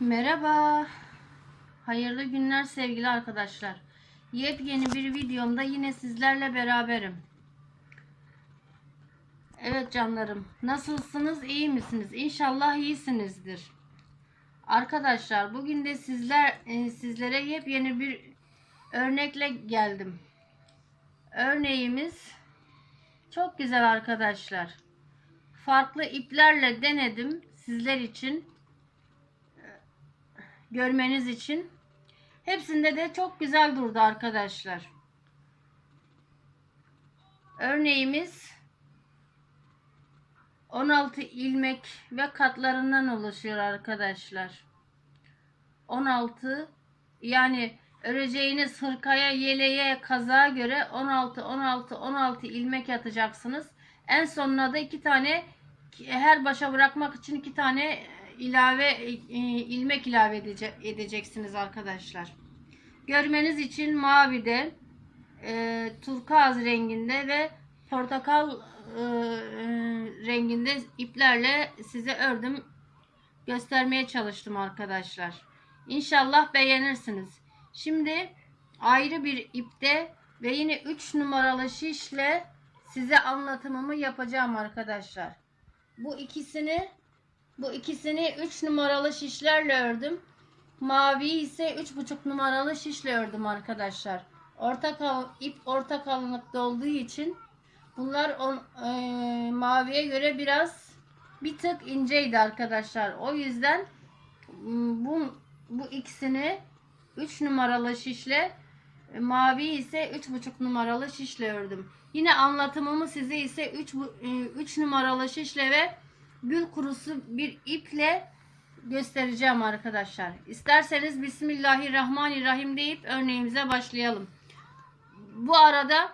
Merhaba. Hayırlı günler sevgili arkadaşlar. Yepyeni bir videomda yine sizlerle beraberim. Evet canlarım. Nasılsınız? İyi misiniz? İnşallah iyisinizdir. Arkadaşlar bugün de sizler e, sizlere yepyeni bir örnekle geldim. Örneğimiz çok güzel arkadaşlar. Farklı iplerle denedim sizler için görmeniz için. Hepsinde de çok güzel durdu arkadaşlar. Örneğimiz 16 ilmek ve katlarından oluşuyor arkadaşlar. 16 yani öreceğiniz hırkaya, yeleğe, kazağa göre 16 16 16 ilmek atacaksınız. En sonuna da iki tane her başa bırakmak için iki tane ilave e, ilmek ilave edece, edeceksiniz arkadaşlar. Görmeniz için mavide, e, turkuaz renginde ve portakal e, e, renginde iplerle size ördüm. Göstermeye çalıştım arkadaşlar. İnşallah beğenirsiniz. Şimdi ayrı bir ipte ve yine 3 numaralı şişle size anlatımımı yapacağım arkadaşlar. Bu ikisini bu ikisini 3 numaralı şişlerle ördüm. Mavi ise 3,5 numaralı şişle ördüm arkadaşlar. Orta kal ip orta kalınlıkta olduğu için bunlar on, e, maviye göre biraz bir tık inceydi arkadaşlar. O yüzden bu bu ikisini 3 numaralı şişle mavi ise 3,5 numaralı şişle ördüm. Yine anlatımımı size ise 3 3 numaralı şişle ve gül kurusu bir iple göstereceğim arkadaşlar. İsterseniz Bismillahirrahmanirrahim deyip örneğimize başlayalım. Bu arada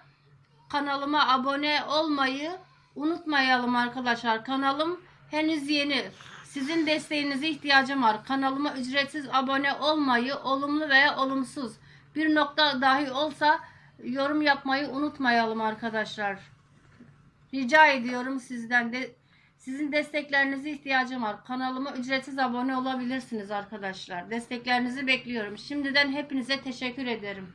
kanalıma abone olmayı unutmayalım arkadaşlar. Kanalım henüz yeni. Sizin desteğinize ihtiyacım var. Kanalıma ücretsiz abone olmayı, olumlu veya olumsuz bir nokta dahi olsa yorum yapmayı unutmayalım arkadaşlar. Rica ediyorum sizden de sizin desteklerinize ihtiyacım var. Kanalıma ücretsiz abone olabilirsiniz arkadaşlar. Desteklerinizi bekliyorum. Şimdiden hepinize teşekkür ederim.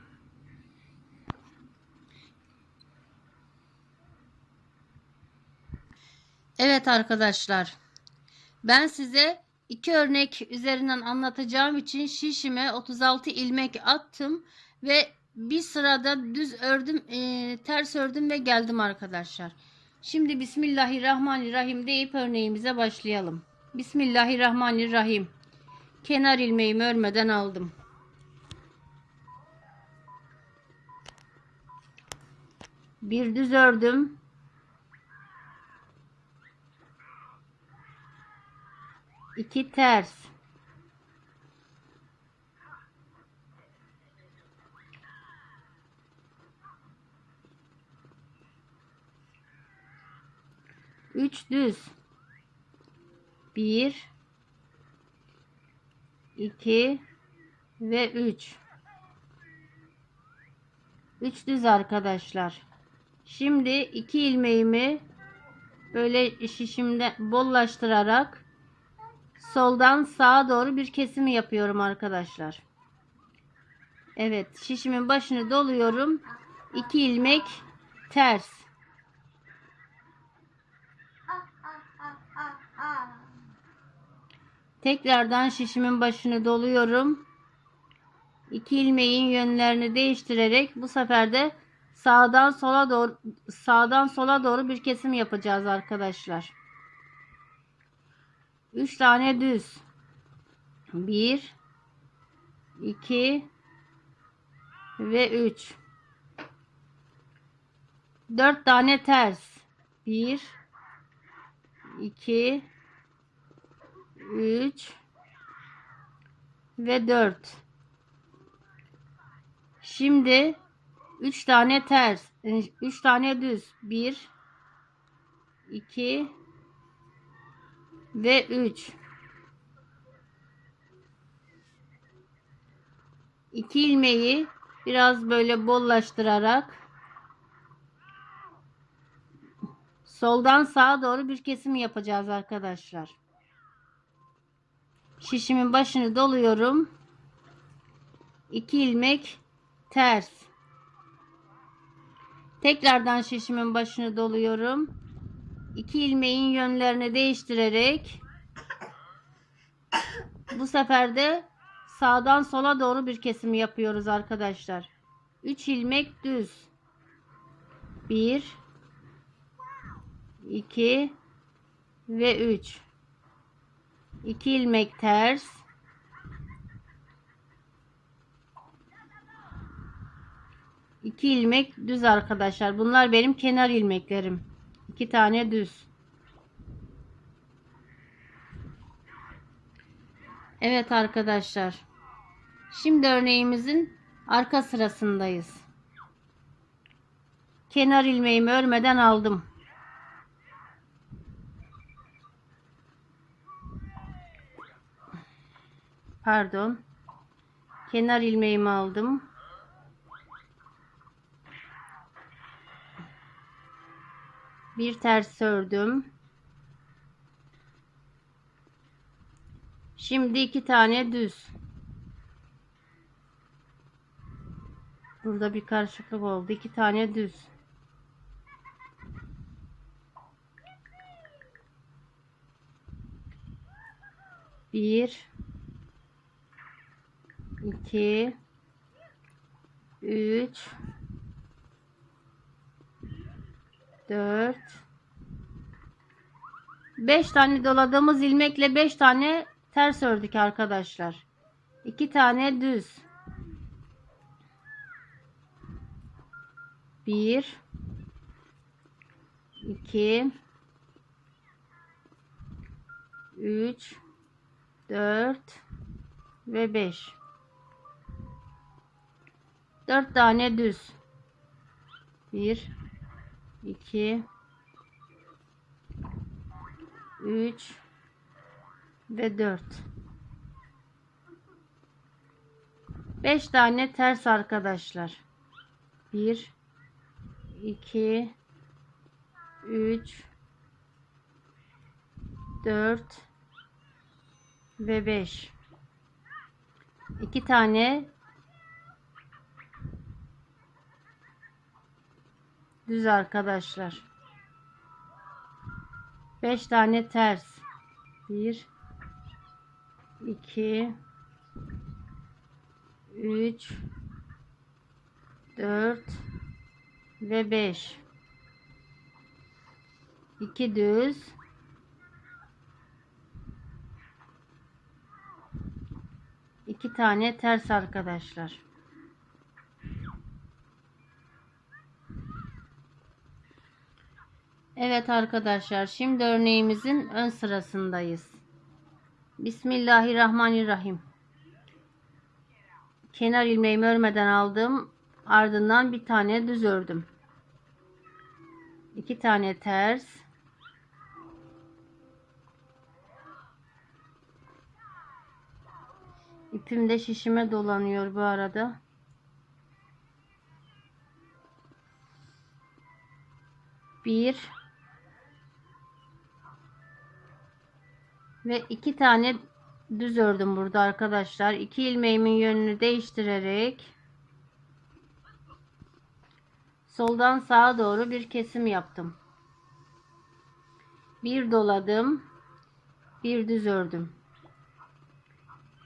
Evet arkadaşlar. Ben size iki örnek üzerinden anlatacağım için şişime 36 ilmek attım ve bir sırada düz ördüm, e, ters ördüm ve geldim arkadaşlar. Şimdi Bismillahirrahmanirrahim deyip örneğimize başlayalım. Bismillahirrahmanirrahim. Kenar ilmeğimi örmeden aldım. Bir düz ördüm. İki ters. Üç düz. Bir, iki ve üç. Üç düz arkadaşlar. Şimdi iki ilmeğimi böyle şişimde bollaştırarak soldan sağa doğru bir kesim yapıyorum arkadaşlar. Evet şişimin başını doluyorum. İki ilmek ters. Tekrardan şişimin başını doluyorum. İki ilmeğin yönlerini değiştirerek bu sefer de sağdan sola doğru sağdan sola doğru bir kesim yapacağız arkadaşlar. 3 tane düz. 1 2 ve 3 4 tane ters. 1 2 3 ve 4 şimdi 3 tane ters 3 tane düz. 1 2 ve 3 2 ilmeği biraz böyle bollaştırarak soldan sağa doğru bir kesim yapacağız arkadaşlar. Şişimin başını doluyorum. 2 ilmek ters. Tekrardan şişimin başını doluyorum. 2 ilmeğin yönlerini değiştirerek bu sefer de sağdan sola doğru bir kesim yapıyoruz arkadaşlar. 3 ilmek düz. 1 2 ve 3 2 ilmek ters 2 ilmek düz arkadaşlar. Bunlar benim kenar ilmeklerim. 2 tane düz. Evet arkadaşlar. Şimdi örneğimizin arka sırasındayız. Kenar ilmeğimi örmeden aldım. Pardon. Kenar ilmeğimi aldım. Bir ters ördüm. Şimdi iki tane düz. Burada bir karışıklık oldu. İki tane düz. Bir, iki, üç, dört, beş tane doladığımız ilmekle beş tane ters ördük arkadaşlar. İki tane düz. Bir, iki, üç, dört. Ve beş. Dört tane düz. Bir, iki, üç ve dört. Beş tane ters arkadaşlar. Bir, iki, üç, dört ve beş. İki tane düz arkadaşlar. Beş tane ters. Bir, iki, üç, dört ve beş. İki düz. İki tane ters arkadaşlar. Evet arkadaşlar şimdi örneğimizin ön sırasındayız. Bismillahirrahmanirrahim. Kenar ilmeğimi örmeden aldım. Ardından bir tane düz ördüm. İki tane ters. İpim de şişime dolanıyor bu arada. Bir ve iki tane düz ördüm burada arkadaşlar. İki ilmeğimin yönünü değiştirerek soldan sağa doğru bir kesim yaptım. Bir doladım. Bir düz ördüm.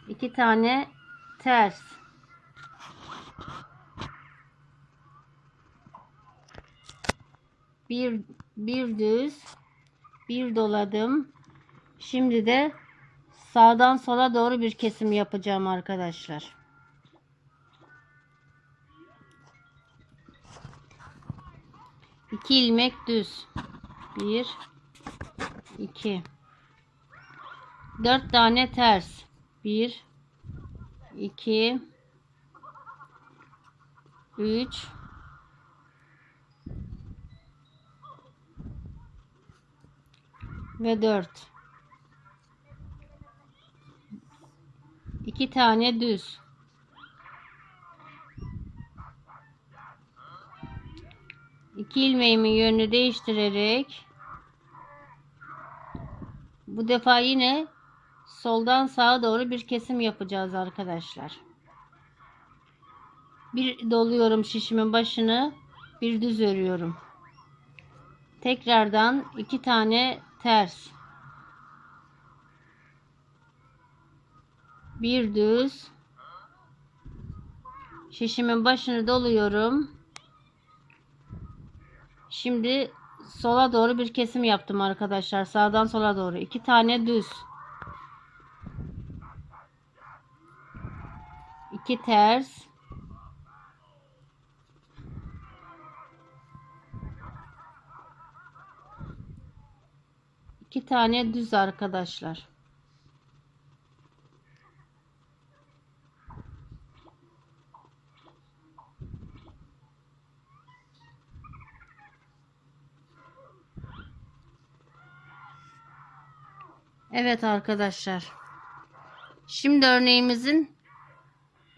İki tane ters. Bir, bir düz. Bir doladım. Şimdi de sağdan sola doğru bir kesim yapacağım arkadaşlar. İki ilmek düz. Bir, iki. Dört tane ters. Bir, iki, üç, ve dört. İki tane düz. İki ilmeğimin yönünü değiştirerek bu defa yine soldan sağa doğru bir kesim yapacağız arkadaşlar. Bir doluyorum şişimin başını, bir düz örüyorum. Tekrardan iki tane ters. Bir düz. Şişimin başını doluyorum. Şimdi sola doğru bir kesim yaptım arkadaşlar. Sağdan sola doğru. iki tane düz. iki ters. iki tane düz arkadaşlar. Evet arkadaşlar. Şimdi örneğimizin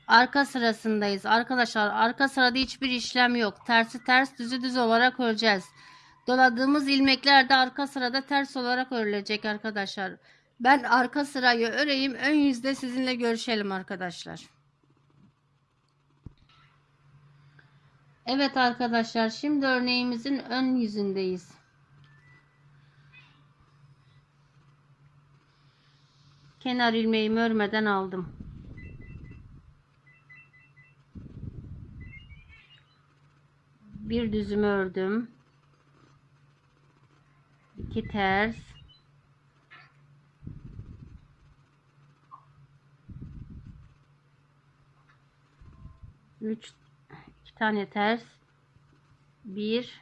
arka sırasındayız. Arkadaşlar arka sırada hiçbir işlem yok. Tersi ters düzü düz olarak öreceğiz. Doladığımız ilmekler de arka sırada ters olarak örülecek arkadaşlar. Ben arka sırayı öreyim. Ön yüzde sizinle görüşelim arkadaşlar. Evet arkadaşlar şimdi örneğimizin ön yüzündeyiz. Kenar ilmeğimi örmeden aldım. Bir düzümü ördüm. İki ters. Üç iki tane ters. Bir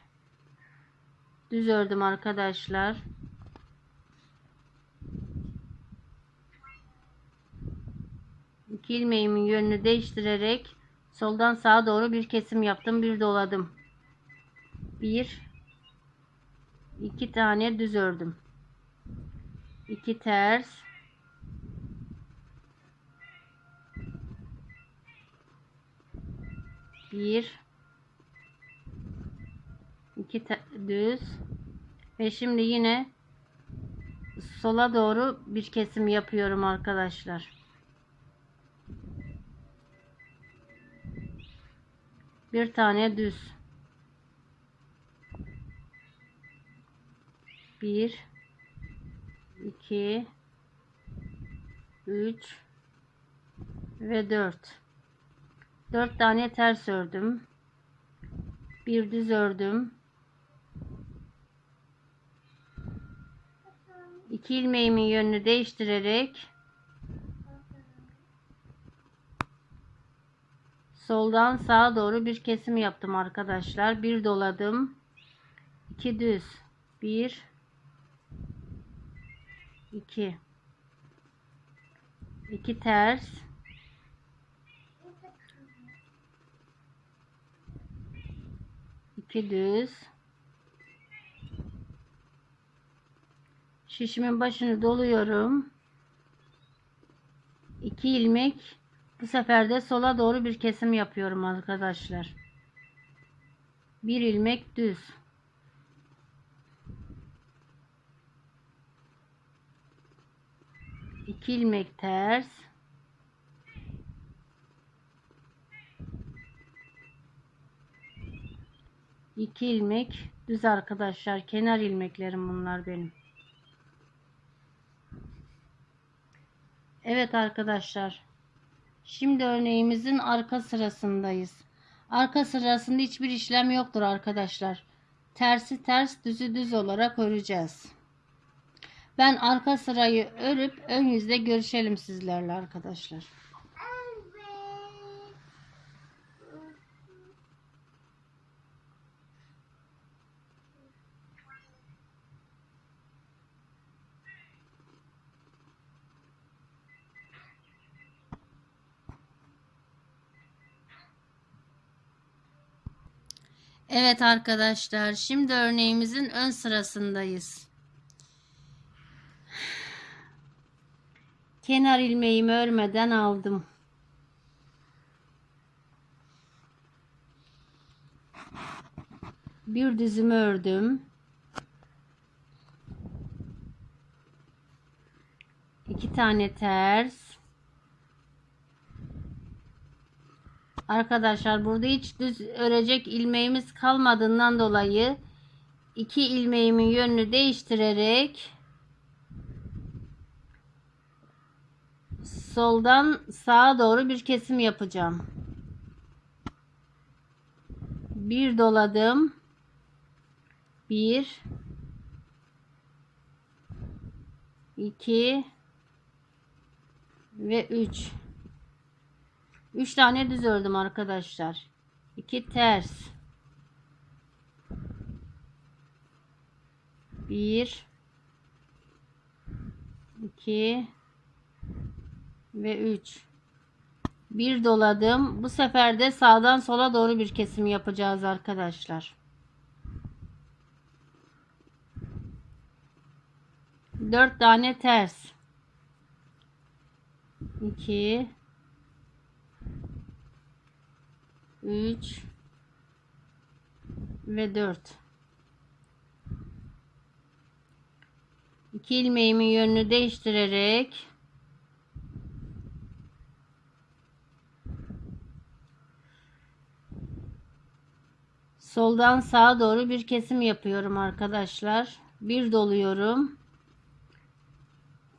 düz ördüm arkadaşlar. İki ilmeğimin yönünü değiştirerek soldan sağa doğru bir kesim yaptım. Bir doladım. Bir iki tane düz ördüm. İki ters. Bir iki düz ve şimdi yine sola doğru bir kesim yapıyorum arkadaşlar. Bir tane düz. Bir iki üç ve dört. Dört tane ters ördüm. Bir düz ördüm. İki ilmeğimin yönünü değiştirerek soldan sağa doğru bir kesim yaptım arkadaşlar. Bir doladım. iki düz. Bir. iki. iki ters. iki düz. Şişimin başını doluyorum. iki ilmek bu sefer de sola doğru bir kesim yapıyorum arkadaşlar. Bir ilmek düz. İki ilmek ters. İki ilmek düz arkadaşlar. Kenar ilmeklerim bunlar benim. Evet arkadaşlar. Şimdi örneğimizin arka sırasındayız. Arka sırasında hiçbir işlem yoktur arkadaşlar. Tersi ters düzü düz olarak öreceğiz. Ben arka sırayı örüp ön yüzde görüşelim sizlerle arkadaşlar. Evet arkadaşlar şimdi örneğimizin ön sırasındayız. Kenar ilmeğimi örmeden aldım. Bir düzümü ördüm. iki tane ters. Arkadaşlar burada hiç düz örecek ilmeğimiz kalmadığından dolayı iki ilmeğimin yönünü değiştirerek soldan sağa doğru bir kesim yapacağım. Bir doladım. Bir 2 ve 3 3 tane düz ördüm arkadaşlar. 2 ters. 1 2 ve 3 bir doladım. Bu sefer de sağdan sola doğru bir kesim yapacağız arkadaşlar. 4 tane ters. 2 3 ve 4 2 ilmeğimin yönünü değiştirerek soldan sağa doğru bir kesim yapıyorum arkadaşlar. Bir doluyorum.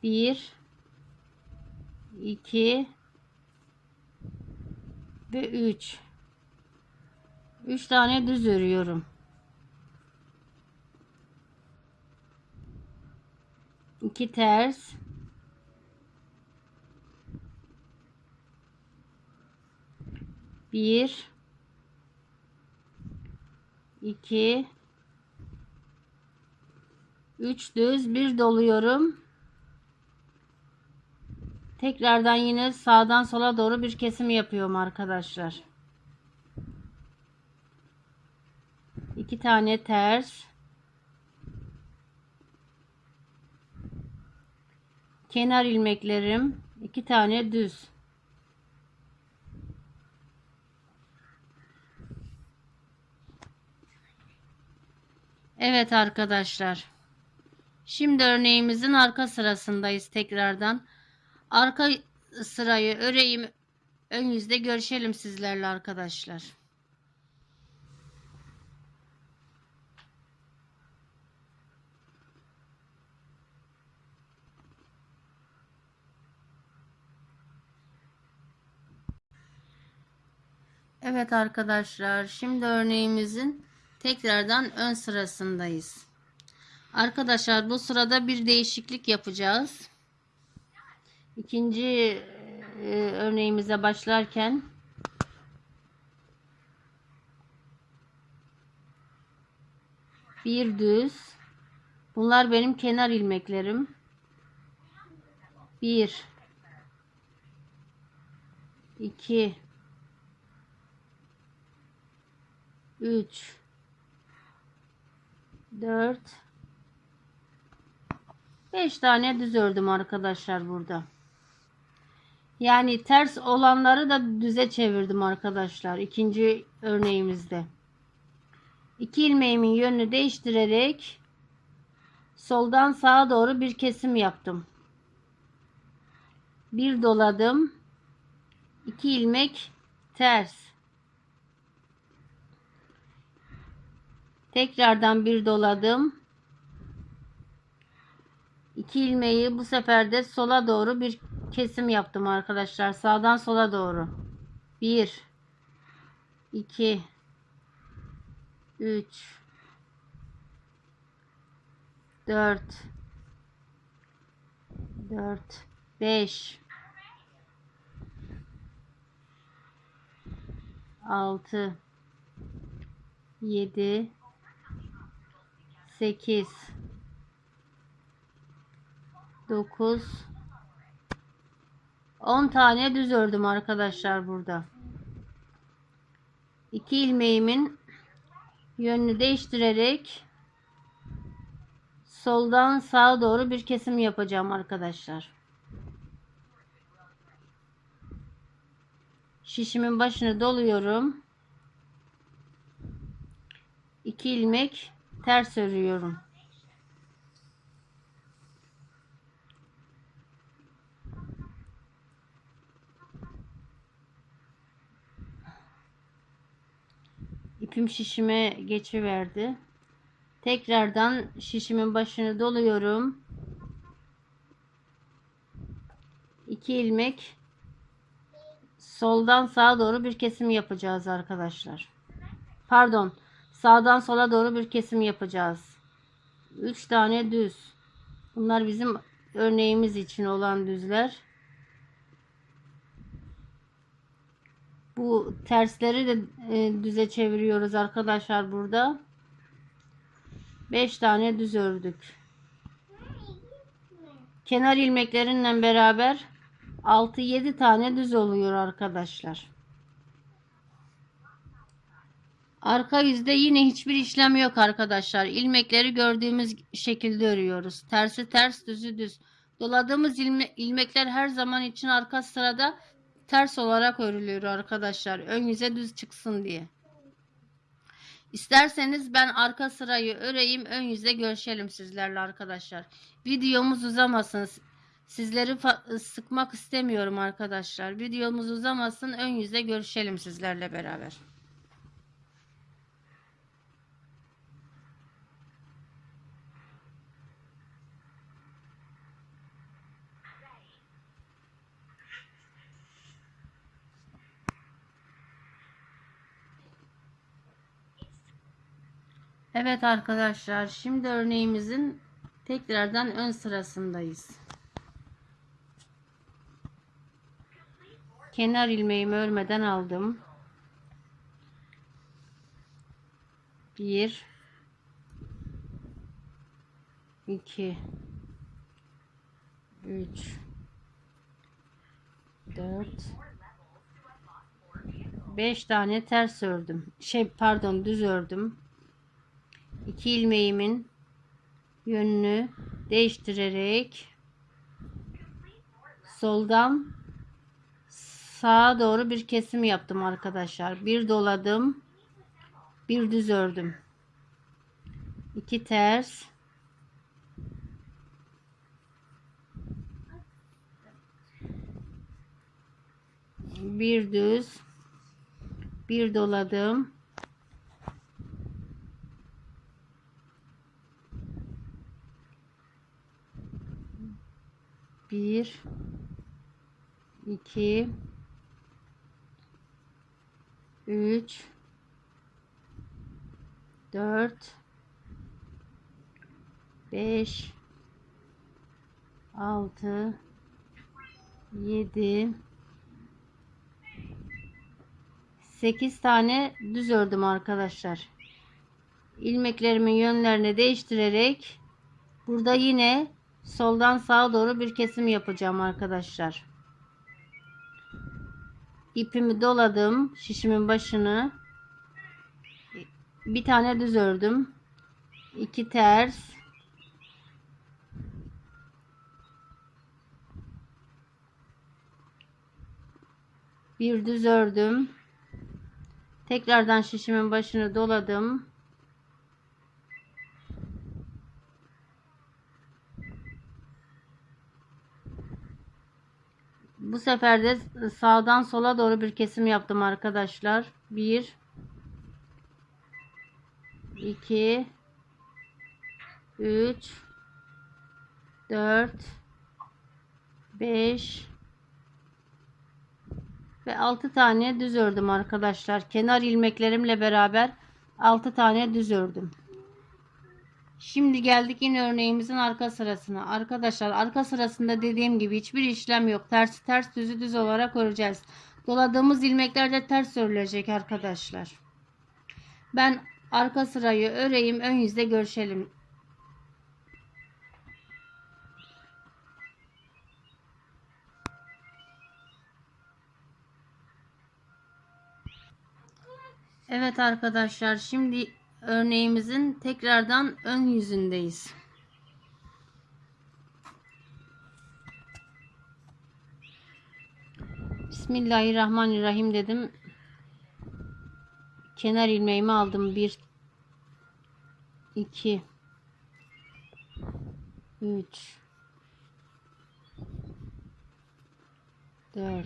1 2 ve 3 3 tane düz örüyorum. 2 ters bir iki üç düz bir doluyorum Tekrardan yine sağdan sola doğru bir kesim yapıyorum arkadaşlar. İki tane ters. Kenar ilmeklerim. iki tane düz. Evet arkadaşlar. Şimdi örneğimizin arka sırasındayız tekrardan. Arka sırayı öreyim. Ön yüzde görüşelim sizlerle arkadaşlar. Evet arkadaşlar şimdi örneğimizin tekrardan ön sırasındayız. Arkadaşlar bu sırada bir değişiklik yapacağız. İkinci e, örneğimize başlarken bir düz bunlar benim kenar ilmeklerim bir iki üç dört beş tane düz ördüm arkadaşlar burada. Yani ters olanları da düze çevirdim arkadaşlar. İkinci örneğimizde. İki ilmeğimin yönünü değiştirerek soldan sağa doğru bir kesim yaptım. Bir doladım. İki ilmek ters. Tekrardan bir doladım. İki ilmeği bu sefer de sola doğru bir kesim yaptım arkadaşlar. Sağdan sola doğru. 1 2 3 4 4 5 6 7 8 9 10 tane düz ördüm arkadaşlar burada. 2 ilmeğimin yönünü değiştirerek soldan sağa doğru bir kesim yapacağım arkadaşlar. Şişimin başını doluyorum. 2 ilmek ters örüyorum. İpim şişime geçiverdi. Tekrardan şişimin başını doluyorum. 2 ilmek soldan sağa doğru bir kesim yapacağız arkadaşlar. Pardon. Sağdan sola doğru bir kesim yapacağız. 3 tane düz. Bunlar bizim örneğimiz için olan düzler. Bu tersleri de e, düze çeviriyoruz arkadaşlar burada. 5 tane düz ördük. Kenar ilmeklerinle beraber 6-7 tane düz oluyor arkadaşlar. Arka yüzde yine hiçbir işlem yok arkadaşlar. İlmekleri gördüğümüz şekilde örüyoruz. Tersi ters, düzü düz. Doladığımız ilme, ilmekler her zaman için arka sırada ters olarak örülüyor arkadaşlar. Ön yüze düz çıksın diye. İsterseniz ben arka sırayı öreyim, ön yüze görüşelim sizlerle arkadaşlar. Videomuz uzamasın. Sizleri sıkmak istemiyorum arkadaşlar. Videomuz uzamasın, ön yüze görüşelim sizlerle beraber. Evet arkadaşlar şimdi örneğimizin tekrardan ön sırasındayız. Kenar ilmeğimi örmeden aldım. 1 2 3 4 5 tane ters ördüm. Şey pardon düz ördüm. 2 ilmeğimin yönünü değiştirerek soldan sağa doğru bir kesim yaptım arkadaşlar. Bir doladım. Bir düz ördüm. 2 ters. Bir düz. Bir doladım. Bir, iki, üç, dört, beş, altı, yedi, sekiz tane düz ördüm arkadaşlar. ilmeklerimin yönlerini değiştirerek burada yine soldan sağa doğru bir kesim yapacağım arkadaşlar. İpimi doladım. Şişimin başını. Bir tane düz ördüm. iki ters. Bir düz ördüm. Tekrardan şişimin başını doladım. Bu sefer de sağdan sola doğru bir kesim yaptım arkadaşlar. 1 2 3 4 5 ve 6 tane düz ördüm arkadaşlar. Kenar ilmeklerimle beraber 6 tane düz ördüm. Şimdi geldik yine örneğimizin arka sırasına. Arkadaşlar arka sırasında dediğim gibi hiçbir işlem yok. Tersi ters düzü düz olarak öreceğiz. Doladığımız ilmekler de ters örülecek arkadaşlar. Ben arka sırayı öreyim. Ön yüzde görüşelim. Evet arkadaşlar şimdi örneğimizin tekrardan ön yüzündeyiz. Bismillahirrahmanirrahim dedim. Kenar ilmeğimi aldım. 1 2 3 4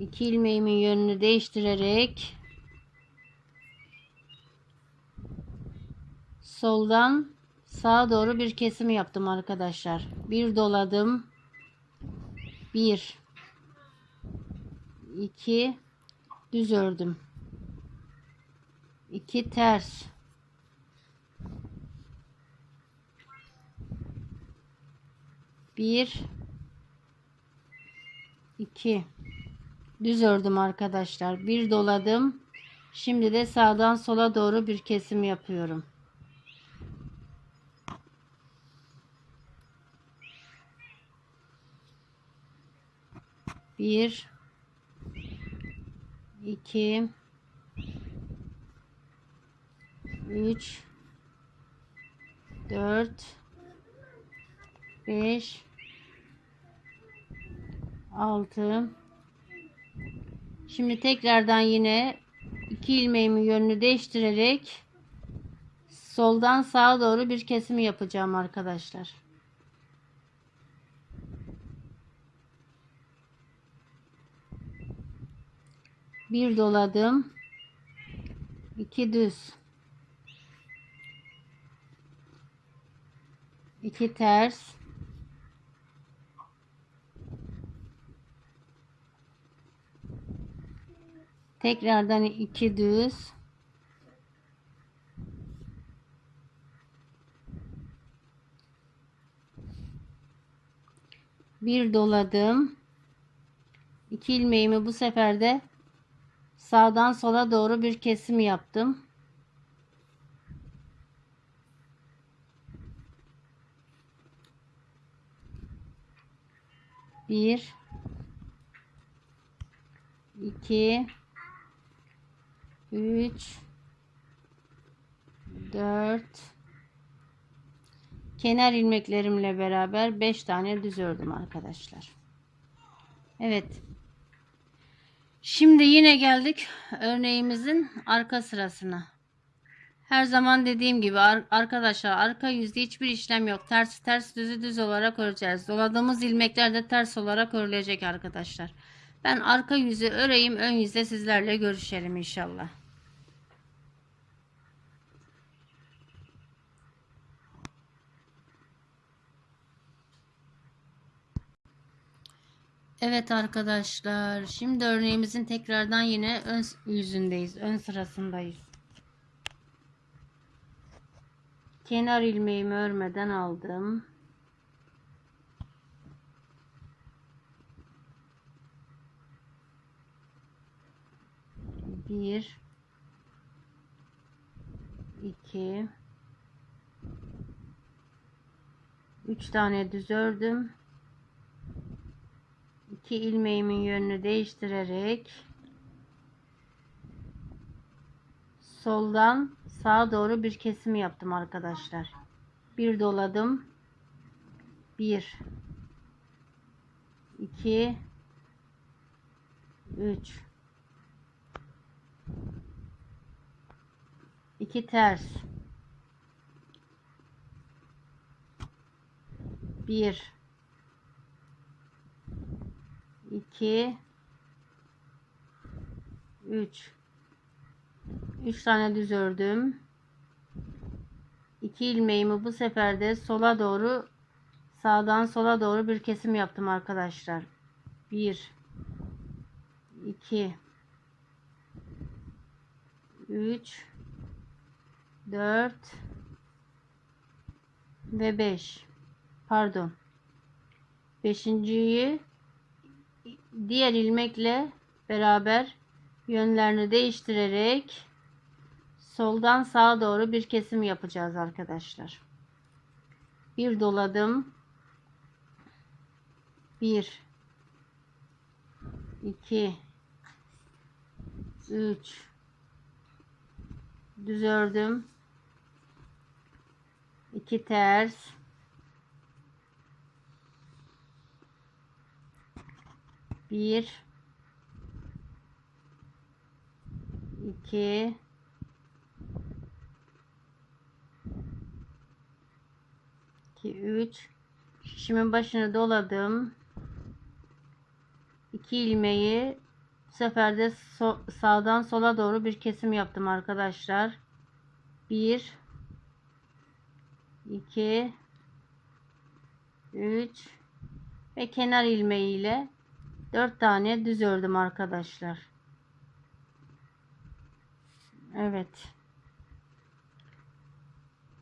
2 ilmeğimin yönünü değiştirerek soldan sağa doğru bir kesim yaptım arkadaşlar. Bir doladım. Bir, iki, düz ördüm. İki ters. Bir, iki, düz ördüm arkadaşlar. Bir doladım. Şimdi de sağdan sola doğru bir kesim yapıyorum. Bir, iki, üç, dört, beş, altı. Şimdi tekrardan yine iki ilmeğimin yönünü değiştirerek soldan sağa doğru bir kesim yapacağım arkadaşlar. Bir doladım. iki düz. iki ters. Tekrardan iki düz. Bir doladım. İki ilmeğimi bu sefer de sağdan sola doğru bir kesim yaptım. Bir, iki, üç, dört, kenar ilmeklerimle beraber beş tane düz ördüm arkadaşlar. Evet. Şimdi yine geldik örneğimizin arka sırasına. Her zaman dediğim gibi ar- arkadaşlar arka yüzde hiçbir işlem yok. Ters ters düzü düz olarak öreceğiz. Doladığımız ilmekler de ters olarak örülecek arkadaşlar. Ben arka yüzü öreyim ön yüzde sizlerle görüşelim inşallah. Evet arkadaşlar şimdi örneğimizin tekrardan yine ön yüzündeyiz. Ön sırasındayız. Kenar ilmeğimi örmeden aldım. Bir, iki, üç tane düz ördüm. İki ilmeğimin yönünü değiştirerek soldan sağa doğru bir kesim yaptım arkadaşlar. Bir doladım. Bir, iki, üç, iki ters, bir, iki, üç. 3 tane düz ördüm. 2 ilmeğimi bu sefer de sola doğru sağdan sola doğru bir kesim yaptım arkadaşlar. 1 2 3 4 ve 5 pardon. 5.yi diğer ilmekle beraber yönlerini değiştirerek soldan sağa doğru bir kesim yapacağız arkadaşlar. Bir doladım. Bir, iki, üç, düz ördüm. iki ters, bir, iki, 2 3 şişimin başını doladım. 2 ilmeği bu sefer de so sağdan sola doğru bir kesim yaptım arkadaşlar. 1 2 3 ve kenar ilmeğiyle 4 tane düz ördüm arkadaşlar. Evet.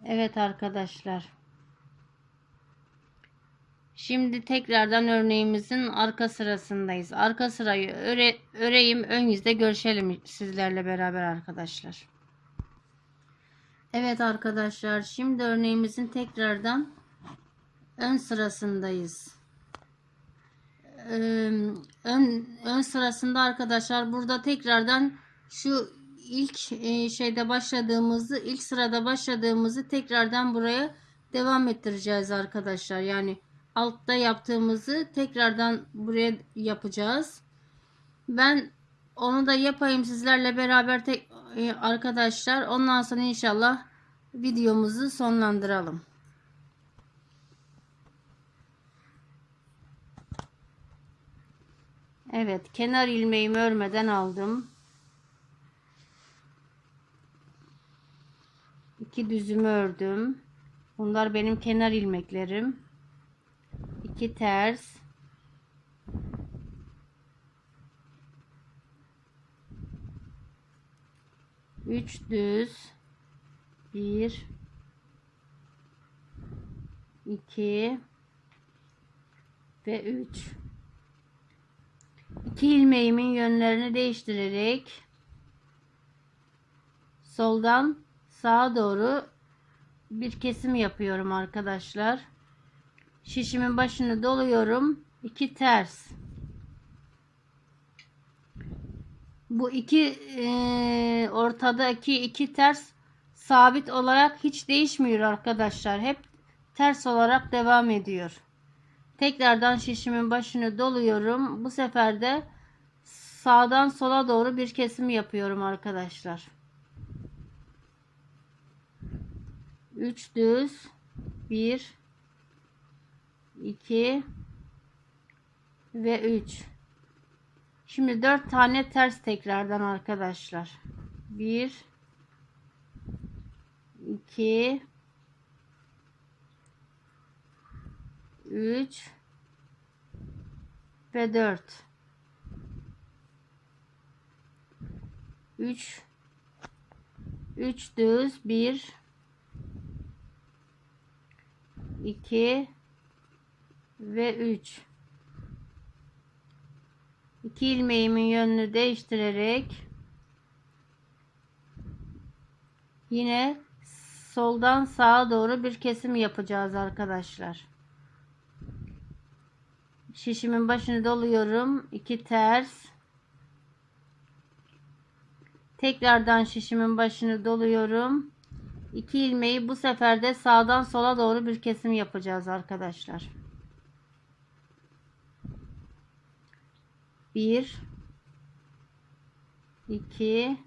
Evet arkadaşlar. Şimdi tekrardan örneğimizin arka sırasındayız. Arka sırayı öre, öreyim. Ön yüzde görüşelim sizlerle beraber arkadaşlar. Evet arkadaşlar. Şimdi örneğimizin tekrardan ön sırasındayız. Ön, ön sırasında arkadaşlar burada tekrardan şu ilk e, şeyde başladığımızı ilk sırada başladığımızı tekrardan buraya devam ettireceğiz arkadaşlar. Yani altta yaptığımızı tekrardan buraya yapacağız. Ben onu da yapayım sizlerle beraber tek e, arkadaşlar. Ondan sonra inşallah videomuzu sonlandıralım. Evet, kenar ilmeğimi örmeden aldım. İki düzümü ördüm. Bunlar benim kenar ilmeklerim. 2 ters üç düz bir iki ve üç iki ilmeğimin yönlerini değiştirerek soldan sağa doğru bir kesim yapıyorum arkadaşlar şişimin başını doluyorum. 2 ters. Bu iki e, ortadaki iki ters sabit olarak hiç değişmiyor arkadaşlar. Hep ters olarak devam ediyor. Tekrardan şişimin başını doluyorum. Bu sefer de sağdan sola doğru bir kesim yapıyorum arkadaşlar. 3 düz 1 2 ve 3 şimdi 4 tane ters tekrardan arkadaşlar 1 2 3 ve 4 3 3 düz 1 2 ve 3 2 ilmeğimin yönünü değiştirerek yine soldan sağa doğru bir kesim yapacağız arkadaşlar. Şişimin başını doluyorum. 2 ters. Tekrardan şişimin başını doluyorum. 2 ilmeği bu sefer de sağdan sola doğru bir kesim yapacağız arkadaşlar. 1 2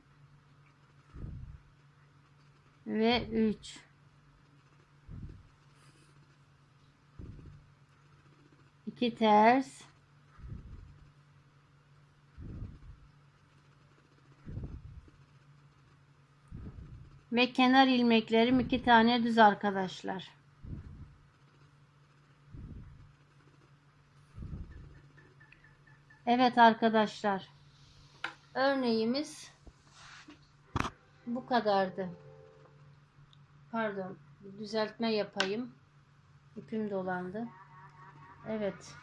ve 3 2 ters ve kenar ilmeklerim iki tane düz arkadaşlar. Evet arkadaşlar. Örneğimiz bu kadardı. Pardon. Düzeltme yapayım. İpim dolandı. Evet.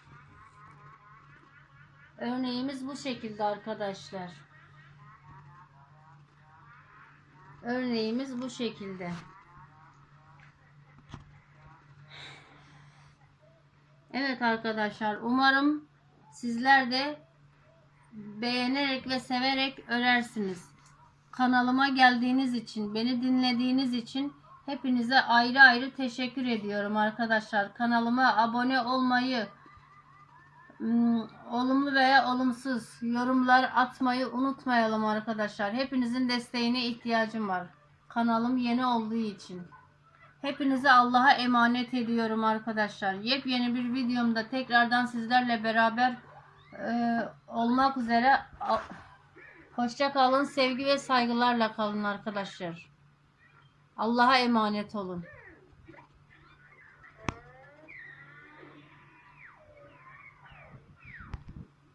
Örneğimiz bu şekilde arkadaşlar. Örneğimiz bu şekilde. Evet arkadaşlar. Umarım Sizler de beğenerek ve severek örersiniz. Kanalıma geldiğiniz için, beni dinlediğiniz için hepinize ayrı ayrı teşekkür ediyorum arkadaşlar. Kanalıma abone olmayı, hmm, olumlu veya olumsuz yorumlar atmayı unutmayalım arkadaşlar. Hepinizin desteğine ihtiyacım var. Kanalım yeni olduğu için. Hepinizi Allah'a emanet ediyorum arkadaşlar. Yepyeni bir videomda tekrardan sizlerle beraber e, olmak üzere hoşça kalın, sevgi ve saygılarla kalın arkadaşlar. Allah'a emanet olun.